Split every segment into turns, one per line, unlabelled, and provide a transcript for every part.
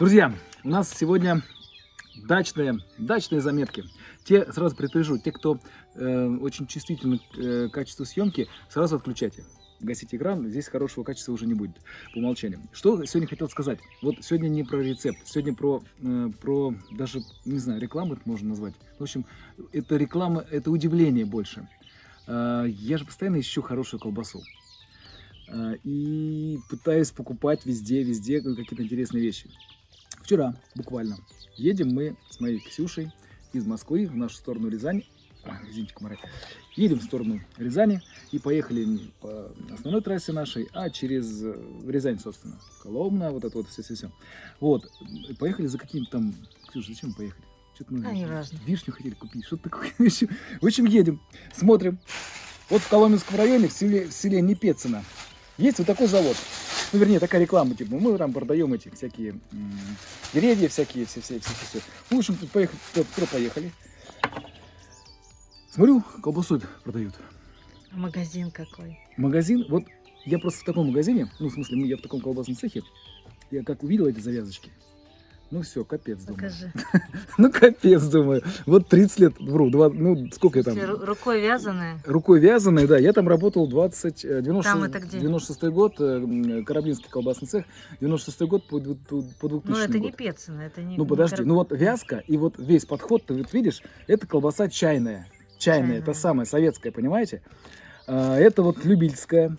Друзья, у нас сегодня дачные, дачные заметки. Те, сразу предупрежу, те, кто э, очень чувствительны к э, качеству съемки, сразу отключайте. Гасите экран, здесь хорошего качества уже не будет по умолчанию. Что сегодня хотел сказать? Вот сегодня не про рецепт, сегодня про, э, про даже, не знаю, рекламу это можно назвать. В общем, это реклама, это удивление больше. Э, я же постоянно ищу хорошую колбасу. Э, и пытаюсь покупать везде, везде какие-то интересные вещи. Вчера, буквально, едем мы с моей Ксюшей из Москвы в нашу сторону Рязань. А, извините, комары. Едем в сторону Рязани и поехали не по основной трассе нашей, а через э, Рязань, собственно. Коломна, вот это вот все-все-все. Вот, поехали за каким-то там... Ксюша, зачем мы поехали? Что-то мы
А, неважно.
вишню хотели купить, что-то такое. В общем, едем, смотрим. Вот в Коломенском районе, в селе, в селе Непецино, есть вот такой завод. Ну, вернее, такая реклама, типа, мы там продаем эти всякие деревья, всякие, все, все, все, все. Ну, в общем, тут поехали, поехали. Смотрю, колбасу продают.
Магазин какой.
Магазин, вот я просто в таком магазине, ну, в смысле, мы- я в таком колбасном цехе, я как увидел эти завязочки, ну все, капец, думаю.
Покажи.
Ну, капец, думаю. Вот 30 лет, вру, два, ну, сколько я там?
Рукой вязаная.
Рукой вязаной, да, я там работал 20, э, 90,
Там это где?
96 год, э, м, Карабинский колбасный цех, 96 год по, по по 2000
Ну, это не. Пецина, это не...
Ну, подожди, ну вот вязка и вот весь подход, ты вот видишь, это колбаса чайная. Чайная, это
Чайная.
самая советская, понимаете? А, Это вот любительская,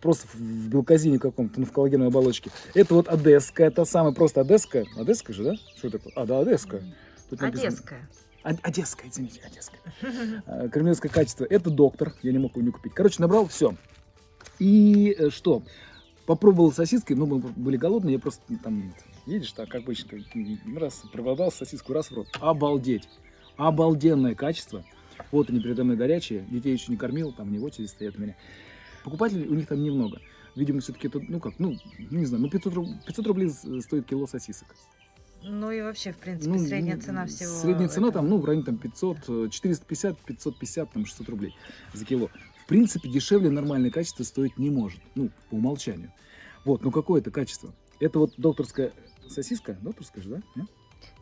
просто в белказине каком-то, ну, в коллагеновой оболочке. Это вот одесская, та самая, просто одесская. Одесская же, да? Что такое? А, да, одесская. Тут написано-
Одесская.
Од- Одесская, извините, одесская. А, Кремлевское качество. Это доктор. Я не мог его не купить. Короче, набрал все. И э, что? Попробовал сосиски. Ну, мы были голодные. Я просто ну, там, едешь так, как обычно, раз проголодался, сосиску раз в рот. Обалдеть. Обалденное качество. Вот они передо мной горячие. Детей еще не кормил. Там не в очереди стоят у меня. Покупателей у них там немного. Видимо, все-таки это, ну как, ну, не знаю, ну 500, руб- 500 рублей с- стоит кило сосисок.
Ну и вообще, в принципе,
Ну,
средняя цена всего.
Средняя цена
этого.
там, ну, в районе там 500, э, 450, 550, там 600 рублей за кило. В принципе, дешевле нормальное качество стоить не может, ну, по умолчанию. Вот, ну какое это качество? Это вот докторская сосиска, докторская же, да?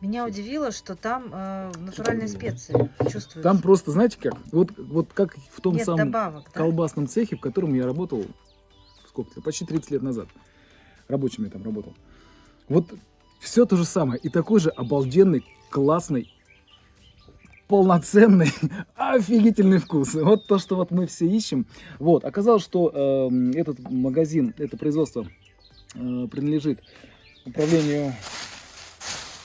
Меня удивило, что там э, натуральные специи чувствуются.
Там просто, знаете как, вот, вот как в том
Нет
самом
добавок, да?
колбасном цехе, в котором я работал, сколько-то, почти 30 лет назад. Рабочим я там работал. Вот все то же самое. И такой же обалденный, классный, полноценный, офигительный вкус. Вот то, что вот мы все ищем. Вот, оказалось, что эм, этот магазин, это производство э, принадлежит управлению,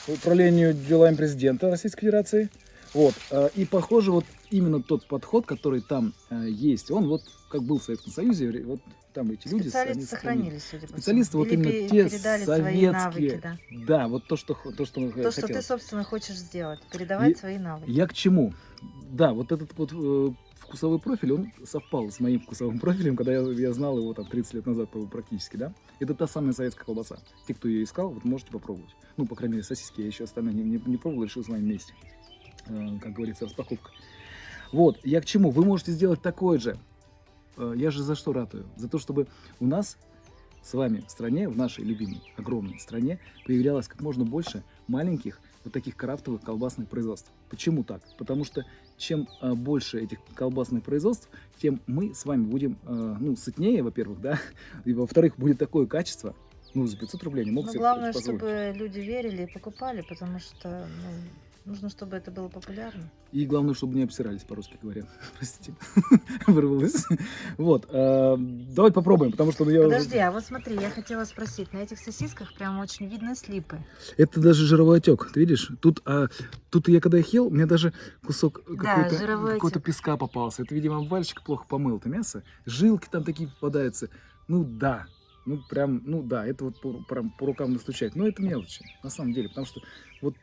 управлению делами президента Российской Федерации. Вот, э, и похоже, вот именно тот подход, который там э, есть, он вот как был в Советском Союзе, вот там эти люди...
Специалисты сохранились, судя по
Специалисты вот именно те
передали свои
советские.
навыки, да.
Да, вот то, что, то, что, мы
То, что ты, собственно, хочешь сделать. Передавать
И-
свои навыки.
Я к чему? Да, вот этот вот э, вкусовой профиль, он совпал с моим вкусовым профилем, когда я, я знал его там 30 лет назад практически, да? Это та самая советская колбаса. Те, кто ее искал, вот можете попробовать. Ну, по крайней мере, сосиски я еще остальные не, не, не пробовал, решил с вами вместе. Э, как говорится, распаковка. Вот, я к чему? Вы можете сделать такое же. Э, я же за что ратую? За то, чтобы у нас с вами в стране, в нашей любимой, огромной стране, появлялось как можно больше маленьких вот таких крафтовых колбасных производств. Почему так? Потому что чем э, больше этих колбасных производств, тем мы с вами будем, э, ну, сытнее, во-первых, да, и во-вторых, будет такое качество, ну, за 500 рублей не мог
Но
себе
главное,
позволить.
чтобы люди верили и покупали, потому что ну, нужно, чтобы это было популярно.
И главное, чтобы не обсирались, по-русски говоря. Простите, вырвалось. Вот, э, давай попробуем, потому что ну, я...
Подожди, а вот смотри, я хотела спросить, на этих сосисках прям очень видно слипы.
Это даже жировой отек, ты видишь? Тут, а, тут я когда их ел, мне даже кусок
Да,
какой-то,
отек.
песка попался. Это, видимо, обвальщик плохо помыл это мясо. Жилки там такие попадаются. Ну да, ну прям, ну да, это вот по, прям по рукам настучать. Но это мелочи, на самом деле, потому что вот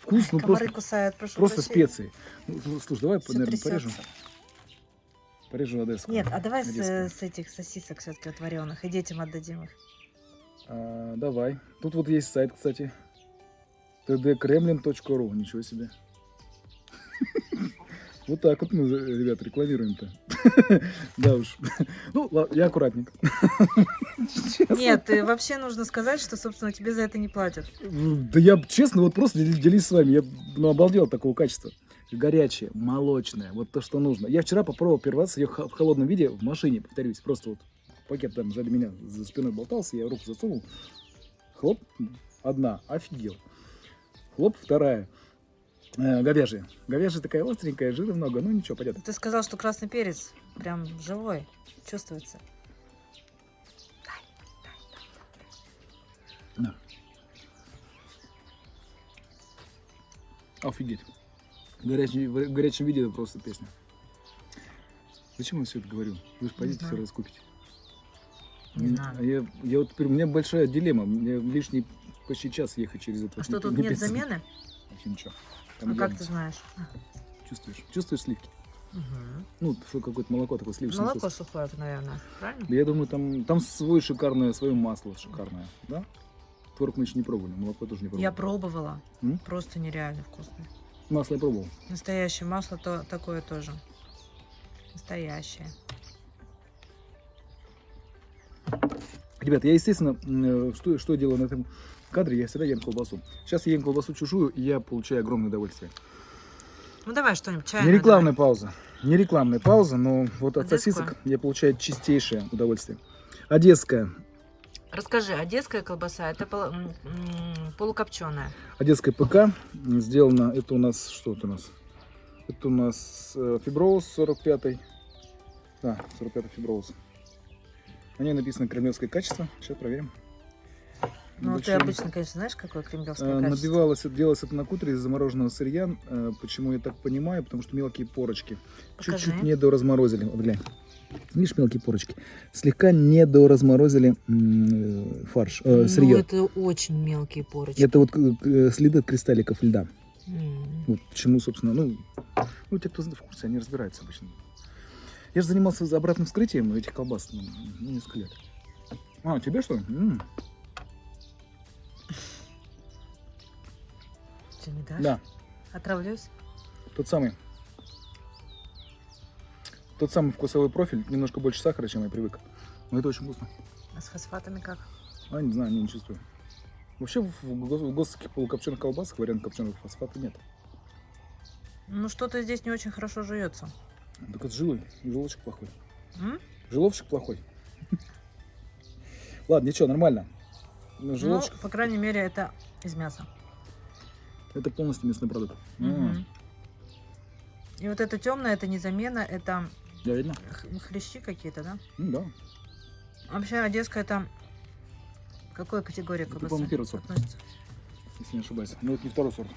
вкус, ну
Комары
просто,
кусают,
просто
прощения.
специи. Ну, слушай, давай,
Всё
наверное,
трясётся.
порежу. Порежу одесску.
Нет, а давай с,
нарезкой.
с этих сосисок все-таки вот вареных, и детям отдадим их.
А, давай. Тут вот есть сайт, кстати. tdkremlin.ru. Ничего себе. Вот так вот мы, ребят, рекламируем-то. Да уж. Ну, я. Честно.
Нет, вообще нужно сказать, что, собственно, тебе за это не платят.
Да я, честно, вот просто дел- делюсь с вами. Я ну, обалдел от такого качества. Горячее, молочное, вот то, что нужно. Я вчера попробовал раз ее в холодном виде в машине, повторюсь. Просто вот пакет там сзади меня за спиной болтался, я руку засунул. Хлоп, одна, офигел. Хлоп, вторая. Э, говяжья. Говяжья такая остренькая, жира много, ну ничего, понятно.
Ты сказал, что красный перец прям живой, чувствуется.
Офигеть. В горячем, в горячем виде это просто песня. Зачем я все это говорю? Вы же пойдите все раскупите.
Не
а Я, я вот теперь, у меня большая дилемма. Мне лишний почти час ехать через это.
А что, тут нет замены?
Вообще ничего. Там
Ну, как ты знаешь?
Чувствуешь? Чувствуешь сливки?
Мгм.
Ну, что какое-то молоко такое сливочное.
Молоко сухое, наверное, правильно?
Да я думаю, там, там свой шикарное, свое масло шикарное, да? Творог мы еще не пробовали, молоко тоже не пробовали.
Я пробовала.
М?
Просто нереально вкусно.
Масло я пробовал.
Настоящее масло то такое тоже. Настоящее.
Ребят, я, естественно, э, что, что делаю на этом кадре, я всегда ем колбасу. Сейчас я ем колбасу чужую, и я получаю огромное удовольствие.
Ну давай что-нибудь
Не
чайное.
рекламная пауза. Не рекламная пауза, но вот от
Одесскую?
сосисок я получаю чистейшее удовольствие. Одесская.
давай. Расскажи, одесская колбаса это полукопченая.
Одесская ПК. Сделано, это у нас, что это у нас? Это у нас э, фиброуз 45 Да, 45 фиброуз. На ней написано кремлевское качество. Сейчас проверим.
Ну, ты обычно, конечно, знаешь, какое кремлевское
Э,
качество?
Набивалось, делалось это на кутере из замороженного сырья. Э, Почему я так понимаю? Потому что мелкие порочки. Чуть-чуть недоразморозили. Вот глянь. Видишь мелкие порочки? Слегка недоразморозили м, э, фарш, э,
Ну,
сырье.
это очень мелкие порочки.
Это вот следы от кристалликов льда.
М.
Вот почему, собственно, ну, ну, те, кто в курсе, они разбираются обычно. Я же занимался за обратным вскрытием этих колбас ну, ну, несколько лет. А, тебе что ли? М,
Не дашь?
Да,
Отравлюсь?
тот самый. Тот самый вкусовой профиль, немножко больше сахара, чем я привык. Но это очень вкусно.
А с фосфатами как?
А, не знаю, не, не чувствую. Вообще в, в в госских полукопченых колбасах вариант копченых фосфата нет.
Ну, что-то здесь не очень хорошо жуется.
Так это жилой, желудочек плохой.
М?
Плохой. Ладно, ничего, нормально. Но желудочек
Ну, по крайней мере, это из мяса.
Это полностью мясной продукт.
Мгм. И вот это темное, это не замена, это
Да, видно?
хрящи какие-то, да?
Ну, да.
Вообще, одесская это к какой категории
Это,
колбасы
по-моему, первый сорт.
относится?
если не ошибаюсь. Но это не второй сорт.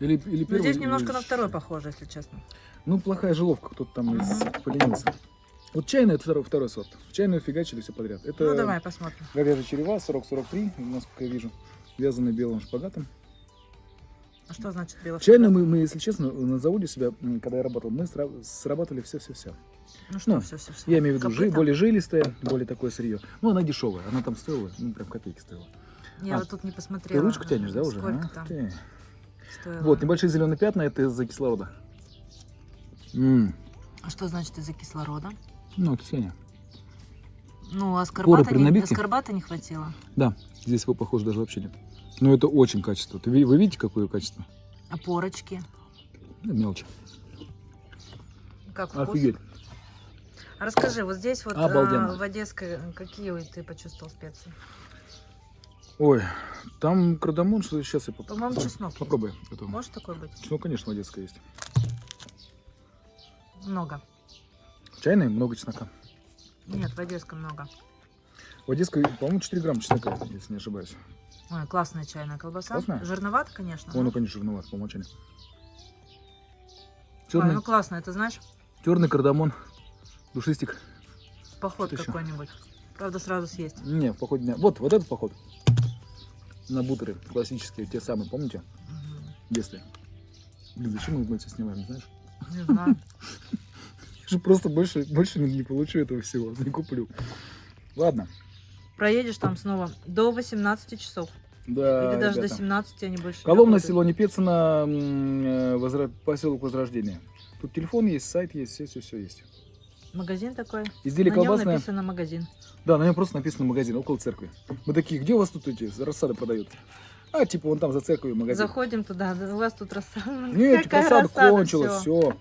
Или, или
Ну,
первый.
здесь
или-
немножко на второй похоже, если честно.
Ну, плохая жиловка, кто-то там из поленился. Вот чайная это второй, второй сорт. В чайную фигачили все подряд. Это
Ну, давай посмотрим.
говяжья черева 40-43, насколько я вижу. Вязаный белым шпагатом.
А что значит белый
Чайную
шоколад?
мы, мы, если честно, на заводе себя, м, когда я работал, мы сра- срабатывали все-все-все.
Ну что,
ну,
все, все, все.
Я имею в виду жи- более жилистое, более такое сырье. Ну, она дешевая, она там стоила, ну, прям копейки стоила.
Я
А,
вот тут не
Ты
посмотрела.
ручку тянешь, да, уже?
Сколько
Ах
там
ты.
стоило.
Вот, небольшие зеленые пятна, это из-за кислорода. М,
А что значит из-за кислорода?
Ну, окисление.
Ну, а
Поры
аскорбата
при
не, аскорбата не хватило.
Да, здесь его, похоже, даже вообще нет. Но это очень качество. Ви- вы видите, какое качество?
А порочки?
Мелочь.
Как вкус?
Офигеть.
А расскажи, вот здесь вот
Обалденно.
э, в Одесской какие ты почувствовал специи?
Ой, там кардамон, что сейчас я поп-
По-моему, чеснок есть.
Попробуй. это.
Может такое быть?
Ну, конечно, в Одесской есть.
Много.
Чайный, много чеснока.
Нет, в Одесской много.
В Одесской, по-моему, 4 грамма чеснока, если не ошибаюсь.
Ой, классная чайная колбаса.
Классная?
Жирновато, конечно. Но-
ну, конечно, жирноват, по умолчанию.
Ой,
Черный,
ну классно, это знаешь,
черный кардамон, душистик.
поход какой-нибудь. Правда, сразу съесть.
Не, в походе дня. Вот, вот этот поход. На бутеры классические, те самые, помните? В детстве. Блин, зачем мы это снимаем, знаешь?
Не знаю.
Же просто больше, больше не, получу этого всего, не куплю. Ладно.
Проедешь там снова до 18 часов.
Да,
Или даже
ребята.
до 17 они больше.
Коломна, село Непецина, м, э, возра... поселок Возрождения. Тут телефон есть, сайт есть, все, все, все есть.
Магазин такой.
Изделие
На нем написано магазин.
Да, на нем просто написано магазин около церкви. Мы такие, где у вас тут эти рассады продают? А, типа вон там за церковью магазин.
Заходим туда, да, у вас тут рассада.
Нет,
Какая
рассада
рассада,
кончилась,
всё.
все.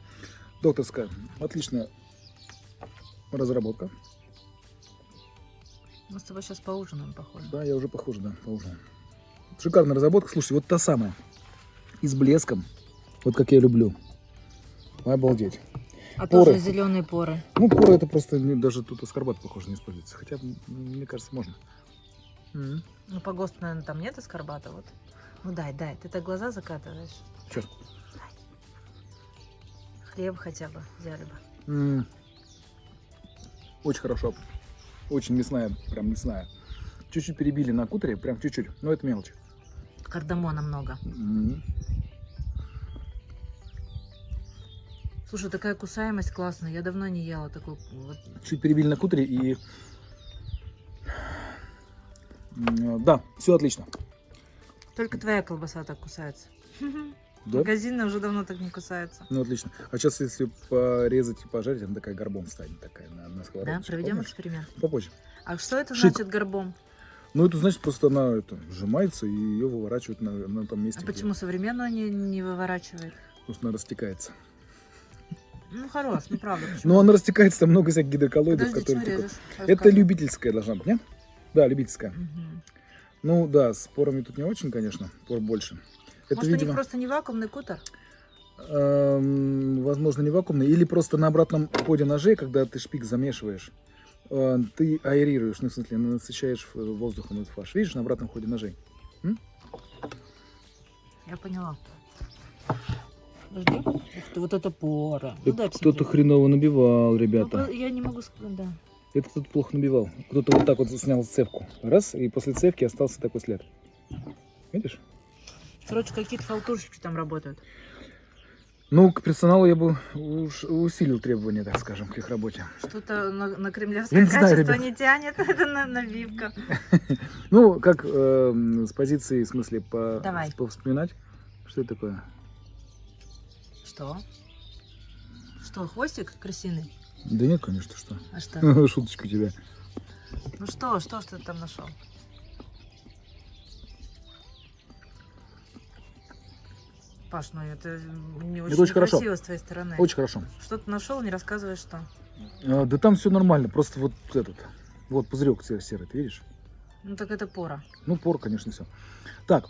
Докторская. Отличная разработка.
Мы с тобой сейчас поужинаем, похоже.
Да, я уже похож, да, поужинал. Шикарная разработка. Слушайте, вот та самая. И с блеском. Вот как я люблю. Обалдеть.
А
Поры.
тоже зеленые поры.
Ну, пора это просто даже тут аскорбат, похоже, не используется. Хотя, мне кажется, можно.
Ну, по ГОСТу, наверное, там нет аскорбата, вот. Ну, дай, дай, ты так глаза закатываешь.
Чё?
Хлеб хотя бы взяли бы.
М. Очень хорошо. Очень мясная, прям мясная. Чуть-чуть перебили на кутере, прям чуть-чуть. Но это мелочь.
Кардамона много.
М.
Слушай, такая кусаемость классная. Я давно не ела такой вот.
Чуть перебили на кутере и... М, Да, все отлично.
Только твоя колбаса так кусается.
Да?
Магазинная уже давно так не кусается.
Ну, отлично. А сейчас, если порезать и пожарить, она такая горбом станет, такая на, на
Да,
сковородочке.
проведем
Помнишь?
эксперимент.
Попозже.
А что это
Шик.
значит горбом?
Ну, это значит, просто она это, сжимается, и ее выворачивают на, на том месте,
А
где-
почему современную не, не выворачивает?
потому что она растекается.
Ну, хорош, ну правда. почему?
Но она растекается, там много всяких гидроколлоидов,
Подожди,
которые...
режешь?
Это любительская должна быть, нет? Да, любительская. Ну да, с порами тут не очень, конечно, пор больше. Это,
Может, у них
видимо,
просто не вакуумный кутер?
эм, возможно, не вакуумный, или просто на обратном ходе ножей, когда ты шпик замешиваешь, э, ты аэрируешь, ну, в смысле, насыщаешь воздухом этот фарш. Видишь, на обратном ходе ножей?
Я поняла. Подожди. Ух ты, вот это пора. Ну,
Это кто-то хреново набивал,
Ну,
ребята.
про- я не могу сказать, да.
Это кто-то плохо набивал. Кто-то вот так вот снял цевку. Раз, и после цевки остался такой след. Видишь?
Короче, какие-то халтурщики там работают.
Ну, к персоналу я бы уж усилил требования, так скажем, к их работе.
Что-то на, на
Я
кремлевское
знаю,
качество
ребят.
не тянет. Это на- набивка.
Ну, как эм, с позиции, в смысле, по,
Давай.
повспоминать. Что это такое?
Что? Что, хвостик крысиный?
Да нет, конечно, что.
А что?
Шуточка у тебя.
Ну что, что, что ты там нашел? Паш, ну это не очень,
очень хорошо.
некрасиво с твоей стороны.
Очень хорошо.
Что ты нашел, не рассказывай, что.
А, да там все нормально, просто вот этот. Вот пузырек се- серый, ты видишь?
Ну так это пора.
Ну, пор, конечно, все. Так,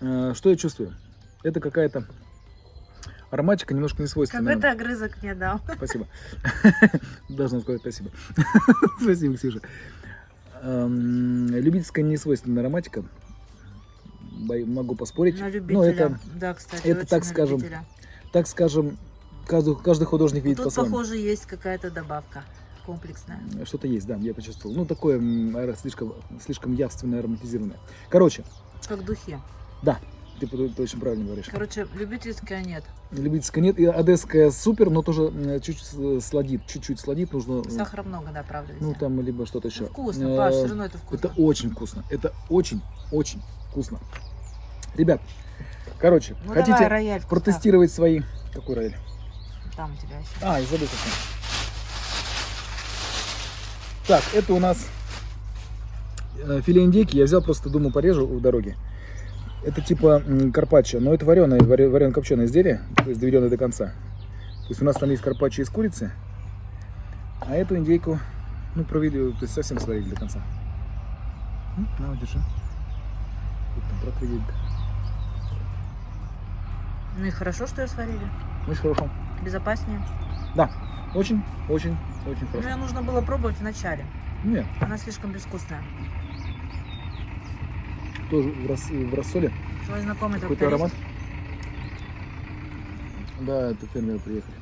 э, что я чувствую? Это какая-то ароматика немножко не свойственная.
Какой-то огрызок мне дал.
Спасибо. Должна сказать спасибо. Спасибо, Ксюша. Эм, Любительская несвойственная ароматика. Могу поспорить.
На
Но
любителя.
Ну, это,
да, кстати,
это так скажем,
любителя.
так скажем, каждый, каждый художник видит
Тут,
по-своему.
похоже, есть какая-то добавка комплексная.
Что-то есть, да, я почувствовал. Ну, такое слишком, слишком явственное, ароматизированное. Короче,
Как духи.
да, ты, ты очень правильно говоришь.
Короче, любительская нет.
Любительская нет, и одесская супер, но тоже чуть-чуть с- сладит, чуть-чуть сладит, нужно... э,
Сахара много, да, правда, везде.
Ну, там либо что-то еще.
Ну, вкусно, Паш, все равно это вкусно.
Это очень вкусно. Это очень, очень вкусно. Ребят, короче,
Ну,
хотите
давай, рояль
протестировать свои... Какой рояль?
Там у тебя еще.
А, я забыл совсем. Так, это у нас э, филе индейки. Я взял просто, думаю, порежу в дороге. Это типа карпаччо, но это вареное, варено копченое изделие, то есть доведенное до конца. То есть у нас там есть карпаччо из курицы, а эту индейку, ну, провели, то есть совсем сварили до конца. На, держи. Вот там протрудить.
Ну и хорошо, что ее сварили.
Очень хорошо.
Безопаснее.
Да, очень, очень, очень
Ну,
хорошо.
ее нужно было пробовать в начале.
Нет,
Она слишком безвкусная.
тоже в, рас- в рассоле.
Твой знакомый
Какой-то аромат? Да, это фермеры приехали.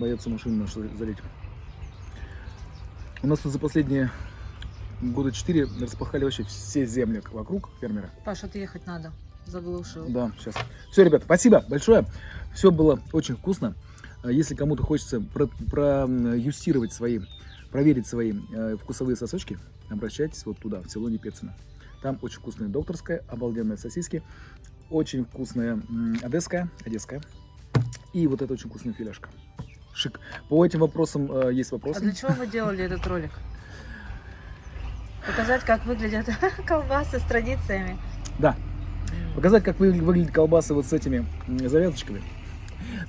Боятся машину нашу залить. У нас тут за последние года четыре распахали вообще все земли вокруг фермера.
Паш, отъехать надо. Заглушил.
Да, сейчас. Все, ребята, спасибо большое. Все было очень вкусно. А Если кому-то хочется про- проюстировать свои, проверить свои э, вкусовые сосочки, обращайтесь вот туда, в Целоне Пецина. Там очень вкусная докторская, обалденные сосиски, очень вкусная одесская, одесская. И вот это очень вкусная филешка. Шик. По этим вопросам э, есть
А
вопросы.
для чего вы делали этот ролик? Показать, как выглядят колбасы с традициями.
Да. Показать, как вы- выглядят колбасы вот с этими завязочками.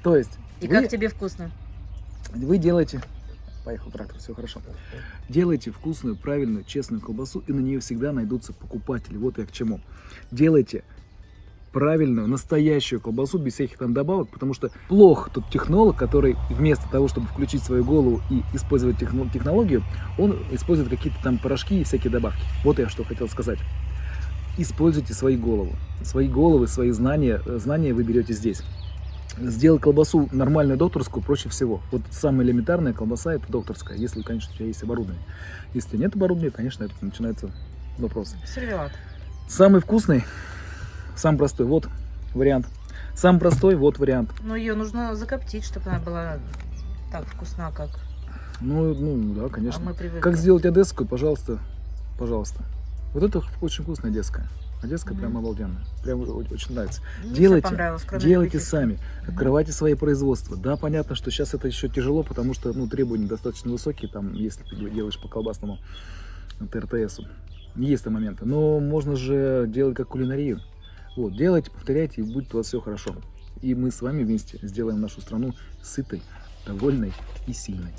То есть
И
вы,
как тебе вкусно?
вы делаете... Поехал трактор, все хорошо. Делайте вкусную, правильную, честную колбасу, и на нее всегда найдутся покупатели. Вот я к чему. Делайте правильную, настоящую колбасу без всяких там добавок, потому что плох тот технолог, который вместо того, чтобы включить свою голову и использовать техно- технологию, он использует какие-то там порошки и всякие добавки. Вот я что хотел сказать. Используйте свои головы. Свои головы, свои знания, э, знания вы берете здесь. Сделать колбасу нормальную докторскую проще всего. Вот самая элементарная колбаса это докторская, если, конечно, у тебя есть оборудование. Если нет оборудования, конечно, это начинается вопросы.
Сервелат.
Самый вкусный, самый простой, вот вариант. Самый простой, вот вариант.
Но ее нужно закоптить, чтобы она была так вкусна, как
Ну, ну да,
а
конечно.
мы привыкли.
Как сделать одесскую, пожалуйста, пожалуйста. Вот это очень вкусная одесская. Одесская
Мгм.
прям обалденная. Прям очень нравится.
Мне
делайте, Делайте сами, открывайте свои производства. Да, понятно, что сейчас это еще тяжело, потому что ну, требования достаточно высокие, там, если ты делаешь по колбасному ТРТСу. Есть там моменты. Но можно же делать как кулинарию. Вот, делайте, повторяйте, и будет у вас все хорошо. И мы с вами вместе сделаем нашу страну сытой, довольной и сильной.